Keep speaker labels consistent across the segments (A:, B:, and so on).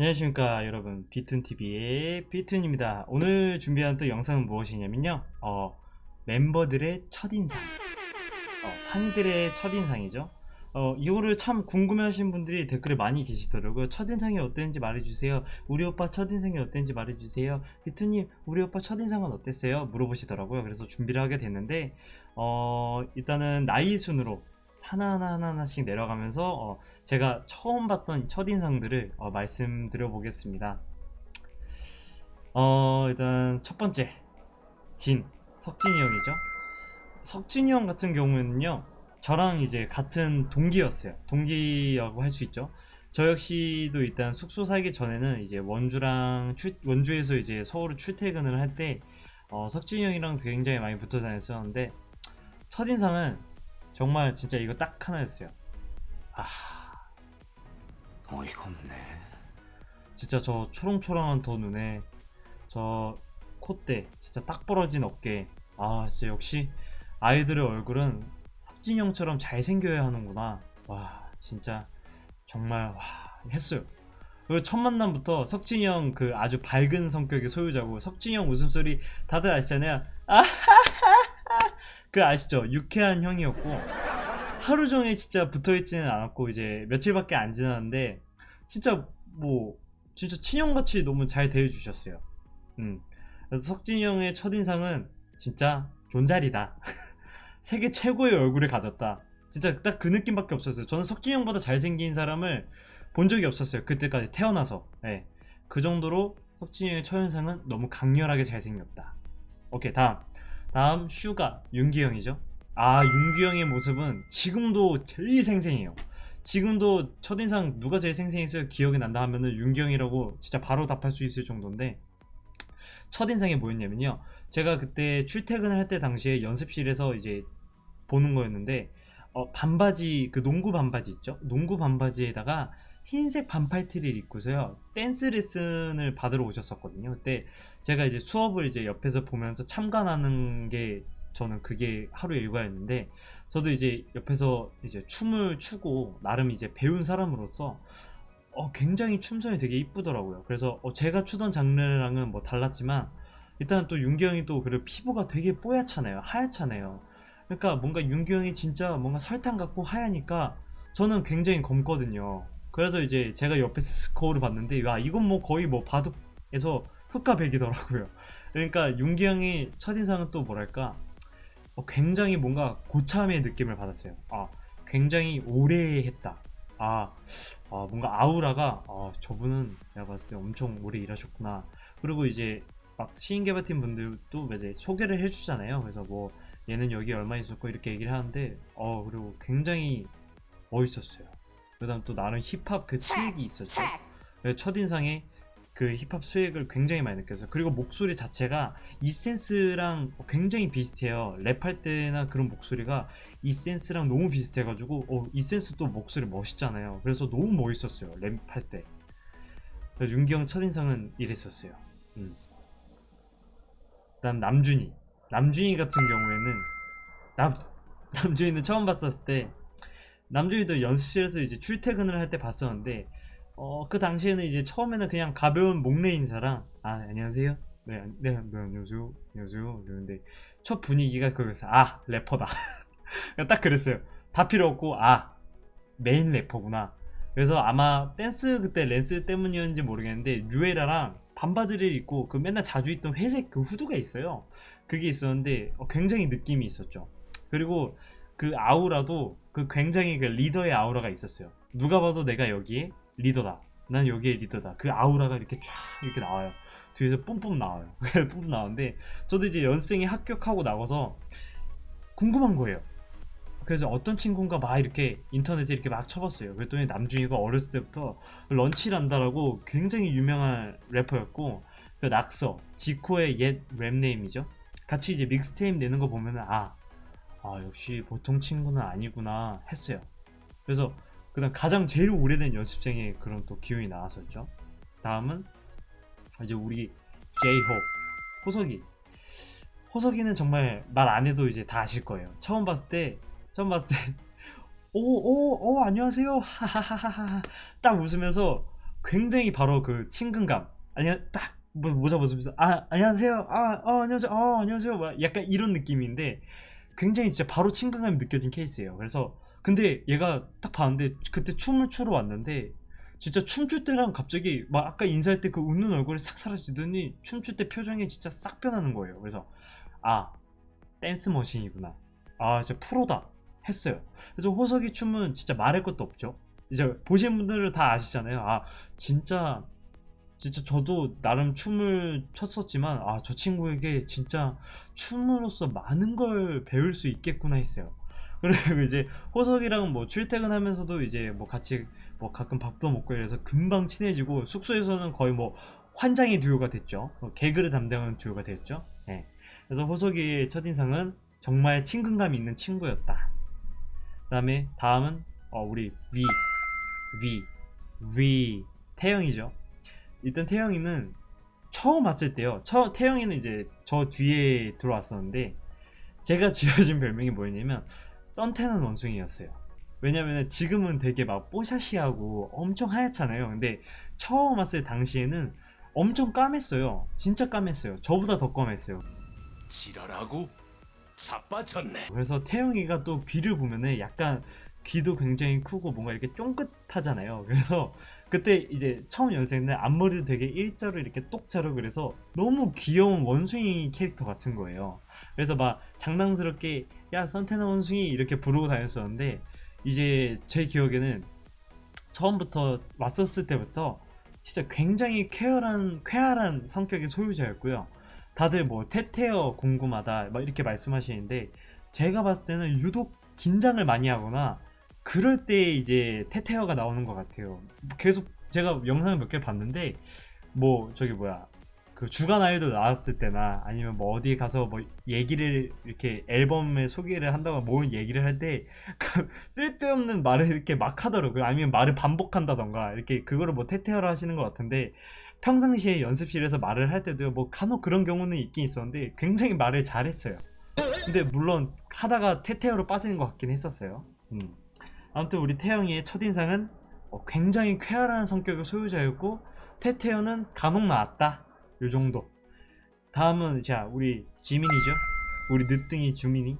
A: 안녕하십니까 여러분. 비툰TV의 비툰입니다. 오늘 준비한 또 영상은 무엇이냐면요. 어, 멤버들의 첫인상. 어, 팬들의 첫인상이죠. 어, 이거를 참 궁금해 하시는 분들이 댓글에 많이 계시더라고요. 첫인상이 어땠는지 말해주세요. 우리 오빠 첫인상이 어땠는지 말해주세요. 비툰님 우리 오빠 첫인상은 어땠어요? 물어보시더라고요. 그래서 준비를 하게 됐는데 어, 일단은 나이 순으로 하나하나 하나하나씩 내려가면서 어, 제가 처음 봤던 첫인상들을 어, 말씀드려 보겠습니다. 어, 일단 첫 번째 진 석진이 형이죠. 석진이 형 같은 경우에는요 저랑 이제 같은 동기였어요. 동기라고 할 수 있죠. 저 역시도 일단 숙소 살기 전에는 이제 원주랑 출, 원주에서 이제 서울을 출퇴근을 할때 어, 석진이 형이랑 굉장히 많이 붙어 다녔었는데 첫인상은 정말 진짜 이거 딱 하나였어요. 아
B: 어이가 없네.
A: 진짜 저 초롱초롱한 더 눈에 저 콧대 진짜 딱 벌어진 어깨. 아 진짜 역시 아이들의 얼굴은 석진이 형처럼 잘생겨야 하는구나. 와 진짜 정말 와 했어요. 그리고 첫 만남부터 석진이 형 그 아주 밝은 성격의 소유자고 석진이 형 웃음소리 다들 아시잖아요. 그 아시죠? 유쾌한 형이었고 하루 종일 진짜 붙어있지는 않았고 이제 며칠밖에 안 지났는데 진짜 뭐 진짜 친형같이 너무 잘 대해주셨어요. 음. 그래서 석진이 형의 첫인상은 진짜 존잘이다. 세계 최고의 얼굴을 가졌다. 진짜 딱 그 느낌밖에 없었어요. 저는 석진이 형보다 잘생긴 사람을 본 적이 없었어요. 그때까지 태어나서. 네. 그 정도로 석진이 형의 첫인상은 너무 강렬하게 잘생겼다. 오케이 다음. 다음 슈가 윤기 형이죠 아 윤기 형의 모습은 지금도 제일 생생해요. 지금도 첫인상 누가 제일 생생했어요? 기억이 난다 하면은 윤기 형이라고 진짜 바로 답할 수 있을 정도인데 첫인상이 뭐였냐면요. 제가 그때 출퇴근을 할 때 당시에 연습실에서 이제 보는 거였는데 어, 반바지 그 농구 반바지 있죠? 농구 반바지에다가 흰색 반팔티를 입고서요. 댄스 레슨을 받으러 오셨었거든요. 그때 제가 이제 수업을 이제 옆에서 보면서 참관하는 게 저는 그게 하루 일과였는데 저도 이제 옆에서 이제 춤을 추고 나름 이제 배운 사람으로서 어, 굉장히 춤선이 되게 이쁘더라고요. 그래서 어, 제가 추던 장르랑은 뭐 달랐지만 일단 또 윤기 형이 또 그리고 피부가 되게 뽀얗잖아요. 하얗잖아요. 그러니까 뭔가 윤기 형이 진짜 뭔가 설탕 같고 하얘니까 저는 굉장히 검거든요. 그래서 이제 제가 옆에서 거울을 봤는데 야 이건 뭐 거의 뭐 바둑에서 흑과 백이더라고요. 그러니까 윤기 형의 첫인상은 또 뭐랄까? 어, 굉장히 뭔가 고참의 느낌을 받았어요. 아 굉장히 오래 했다. 아, 아 뭔가 아우라가 아, 저분은 내가 봤을 때 엄청 오래 일하셨구나. 그리고 이제 막 시인 개발팀 분들도 이제 소개를 해주잖아요. 그래서 뭐 얘는 여기 얼마 있었고 이렇게 얘기를 하는데 어 그리고 굉장히 멋있었어요. 그 다음 또 나름 힙합 그 스웩이 있었죠. 네, 첫인상에 그 힙합 스웩을 굉장히 많이 느꼈어요. 그리고 목소리 자체가 이센스랑 굉장히 비슷해요. 랩할 때나 그런 목소리가 이센스랑 너무 비슷해가지고 어, 이센스 또 목소리 멋있잖아요. 그래서 너무 멋있었어요 랩할 때. 윤기 형 첫인상은 이랬었어요. 음. 그다음 남준이. 남준이 같은 경우에는 남, 남준이는 처음 봤었을 때 남준이도 연습실에서 이제 출퇴근을 할 때 봤었는데 어, 그 당시에는 이제 처음에는 그냥 가벼운 목례 인사랑 아 안녕하세요. 네, 네, 네 안녕하세요. 안녕하세요. 그러는데 첫 분위기가 거기서 아 래퍼다. 딱 그랬어요. 다 필요 없고 아 메인 래퍼구나. 그래서 아마 댄스 그때 댄스 때문이었는지 모르겠는데 류에라랑 반바지를 입고 그 맨날 자주 입던 회색 그 후드가 있어요. 그게 있었는데 어, 굉장히 느낌이 있었죠. 그리고 그 아우라도 그 굉장히 그 리더의 아우라가 있었어요. 누가 봐도 내가 여기에 리더다. 난 여기에 리더다. 그 아우라가 이렇게 쫙 이렇게 나와요. 뒤에서 뿜뿜 나와요. 뿜뿜 나오는데 저도 이제 연생에 합격하고 나가서 궁금한 거예요. 그래서 어떤 친구인가 막 이렇게 인터넷에 이렇게 막 쳐봤어요. 그랬더니 남준이가 어렸을 때부터 런치란다라고 굉장히 유명한 래퍼였고 그 낙서 지코의 옛 rap name이죠. 같이 이제 믹스테이프 내는 거 보면은 아, 아 역시 보통 친구는 아니구나 했어요. 그래서 그 다음 가장 제일 오래된 연습생의 그런 또 기운이 나왔었죠. 다음은 이제 우리 제이홉 호석이. 호석이는 정말 말 안 해도 이제 다 아실 거예요. 처음 봤을 때 처음 봤을 때 오오오 안녕하세요. 하하하하하 딱 웃으면서 굉장히 바로 그 친근감. 아니 딱 뭐, 모자 벗으면서 아 안녕하세요. 아 어, 안녕하세요. 어 안녕하세요. 막 약간 이런 느낌인데 굉장히 진짜 바로 친근감이 느껴진 케이스예요. 그래서 근데 얘가 딱 봤는데 그때 춤을 추러 왔는데 진짜 춤출 때랑 갑자기 막 아까 인사할 때 그 웃는 얼굴이 싹 사라지더니 춤출 때 표정이 진짜 싹 변하는 거예요. 그래서 아 댄스 머신이구나. 아 진짜 프로다. 했어요. 그래서 호석이 춤은 진짜 말할 것도 없죠. 이제 보신 분들은 다 아시잖아요. 아 진짜 진짜 저도 나름 춤을 췄었지만 아 저 친구에게 진짜 춤으로서 많은 걸 배울 수 있겠구나 했어요 그리고 이제 호석이랑 뭐 출퇴근하면서도 이제 뭐 같이 뭐 가끔 밥도 먹고 이래서 금방 친해지고 숙소에서는 거의 뭐 환장의 듀오가 됐죠. 어, 개그를 담당하는 듀오가 됐죠. 예. 그래서 호석이의 첫인상은 정말 친근감 있는 친구였다. 그 다음에 다음은 어, 우리 위, 위, 위 태영이죠. 일단 태영이는 처음 왔을 때요. 처, 태영이는 이제 저 뒤에 들어왔었는데 제가 지어준 별명이 뭐였냐면 썬테는 원숭이였어요. 왜냐면 지금은 되게 막 뽀샤시하고 엄청 하얗잖아요. 근데 처음 왔을 당시에는 엄청 까맸어요. 진짜 까맸어요. 저보다 더 까맸어요.
B: 지랄하고 자빠졌네.
A: 그래서 태영이가 또 귀를 보면은 약간 귀도 굉장히 크고 뭔가 이렇게 쫑긋하잖아요. 그래서 그때 이제 처음 연습했는데 앞머리도 되게 일자로 이렇게 똑 자르고 그래서 너무 귀여운 원숭이 캐릭터 같은 거예요. 그래서 막 장난스럽게 야 선테나 원숭이 이렇게 부르고 다녔었는데 이제 제 기억에는 처음부터 왔었을 때부터 진짜 굉장히 쾌활한 쾌활한 성격의 소유자였고요. 다들 뭐 테테어 궁금하다 막 이렇게 말씀하시는데 제가 봤을 때는 유독 긴장을 많이 하거나 그럴 때 이제 테테어가 나오는 것 같아요. 계속 제가 영상을 몇 개 봤는데 뭐 저기 뭐야 그 주간 아이돌 나왔을 때나 아니면 뭐 어디 가서 뭐 얘기를 이렇게 앨범에 소개를 한다고 뭘 얘기를 할 때 쓸데없는 말을 이렇게 막 하더라고요. 아니면 말을 반복한다던가 이렇게 그거를 뭐 테테어로 하시는 것 같은데 평상시에 연습실에서 말을 할 때도요 뭐 간혹 그런 경우는 있긴 있었는데 굉장히 말을 잘했어요. 근데 물론 하다가 테테어로 빠지는 것 같긴 했었어요. 음. 아무튼 우리 태영이의 첫인상은 어, 굉장히 쾌활한 성격의 소유자였고 테테어는 간혹 나왔다 요 정도. 다음은 자 우리 지민이죠. 우리 늦둥이 주민이.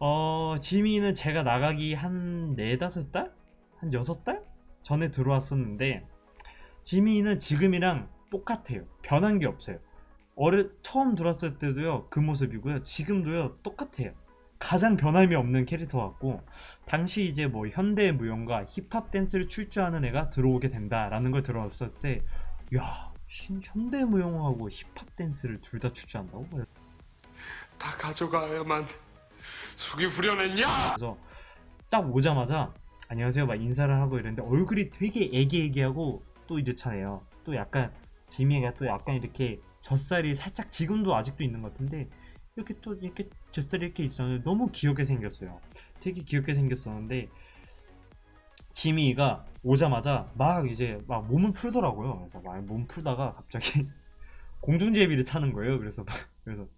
A: 어 지민이는 제가 나가기 한 네다섯 달? 한 여섯 달? 전에 들어왔었는데 지민이는 지금이랑 똑같아요. 변한 게 없어요. 어릴 처음 들어왔을 때도요 그 모습이고요. 지금도요 똑같아요. 가장 변함이 없는 캐릭터 같고 당시 이제 뭐 현대 무용과 힙합 댄스를 출줄 아는 애가 들어오게 된다라는 걸 들어왔을 때 야 신- 현대무용하고 힙합 댄스를 둘다 추주한다고?
B: 다 가져가야만 속이 후련했냐?
A: 그래서 딱 오자마자 안녕하세요 막 인사를 하고 이랬는데 얼굴이 되게 애기애기하고 또 이렇잖아요 또 약간 지미가 또 약간 이렇게 젖살이 살짝 지금도 아직도 있는 것 같은데 이렇게 또 이렇게 젖살이 이렇게 있었는데 너무 귀엽게 생겼어요 되게 귀엽게 생겼었는데 지미가 오자마자 막 이제 막 몸을 풀더라고요. 그래서 막 몸 풀다가 갑자기 공중제비를 차는 거예요. 그래서 막 그래서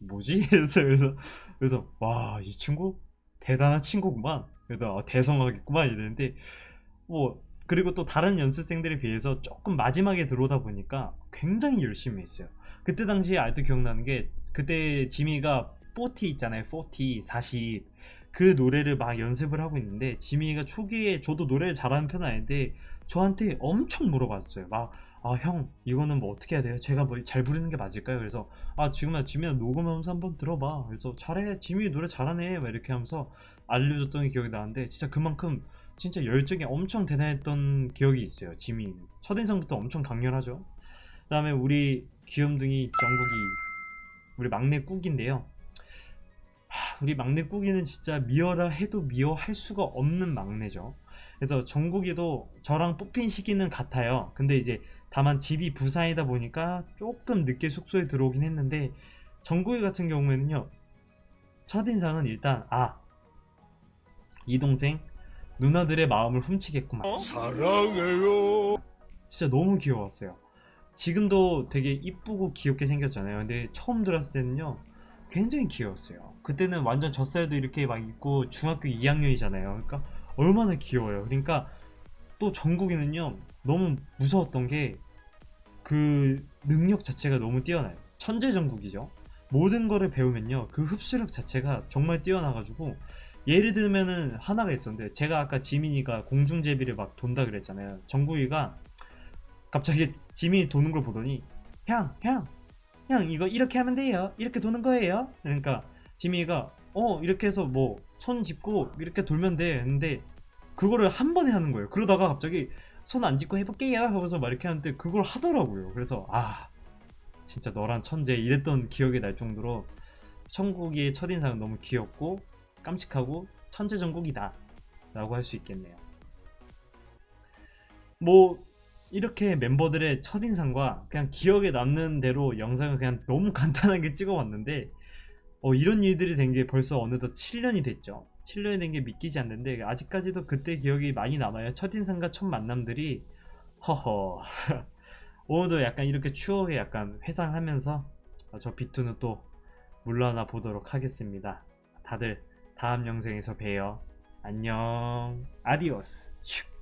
A: 뭐지? 그래서 그래서 그래서 와 이 친구 대단한 친구구만. 그래서 아, 대성하겠구만 이랬는데 뭐 그리고 또 다른 연습생들에 비해서 조금 마지막에 들어오다 보니까 굉장히 열심히 했어요. 그때 당시에 아직도 기억나는 게 그때 지미가 40 있잖아요. 40 40 그 노래를 막 연습을 하고 있는데 지미가 초기에 저도 노래를 잘하는 편은 아닌데 저한테 엄청 물어봤어요. 막 아 형 이거는 뭐 어떻게 해야 돼요? 제가 뭐 잘 부르는 게 맞을까요? 그래서 아 지금아 지민아 녹음하면서 한번 들어봐. 그래서 잘해 지민이 노래 잘하네. 막 이렇게 하면서 알려줬던 기억이 나는데 진짜 그만큼 진짜 열정이 엄청 대단했던 기억이 있어요 지민이 첫인상부터 엄청 강렬하죠. 그 다음에 우리 귀염둥이 정국이 우리 막내 꾹인데요. 하, 우리 막내 꾹이는 진짜 미워라 해도 미워할 수가 없는 막내죠. 그래서 정국이도 저랑 뽑힌 시기는 같아요. 근데 이제 다만 집이 부산이다 보니까 조금 늦게 숙소에 들어오긴 했는데 정국이 같은 경우에는요 첫인상은 일단 아 이 동생 누나들의 마음을 훔치겠구만.
B: 사랑해요.
A: 진짜 너무 귀여웠어요. 지금도 되게 이쁘고 귀엽게 생겼잖아요. 근데 처음 들었을 때는요 굉장히 귀여웠어요 그때는 완전 젖살도 이렇게 막 있고 중학교 2학년이잖아요 그러니까 얼마나 귀여워요 그러니까 또 정국이는요 너무 무서웠던 게 그 능력 자체가 너무 뛰어나요. 천재전국이죠. 모든 거를 배우면요. 그 흡수력 자체가 정말 뛰어나가지고 예를 들면은 하나가 있었는데 제가 아까 지민이가 공중제비를 막 돈다 그랬잖아요. 정국이가 갑자기 지민이 도는 걸 보더니 형, 형, 형 이거 이렇게 하면 돼요. 이렇게 도는 거예요. 그러니까 지민이가 어 이렇게 해서 뭐 손 짚고 이렇게 돌면 돼. 근데 그거를 한 번에 하는 거예요. 그러다가 갑자기 손 안 짚고 해볼게요 하면서 막 이렇게 하는데 그걸 하더라고요. 그래서 아 진짜 너란 천재 이랬던 기억이 날 정도로 천국이의 첫인상은 너무 귀엽고 깜찍하고 천재 전국이다 라고 할 수 있겠네요. 뭐 이렇게 멤버들의 첫인상과 그냥 기억에 남는 대로 영상을 그냥 너무 간단하게 찍어봤는데 어, 이런 일들이 된 게 벌써 어느덧 7년이 됐죠. 7년이 된 게 믿기지 않는데 아직까지도 그때 기억이 많이 남아요. 첫인상과 첫 만남들이 허허 오늘도 약간 이렇게 추억에 약간 회상하면서 어, 저 비투는 또 물러나 보도록 하겠습니다. 다들 다음 영상에서 봬요. 안녕. 아디오스. 슉.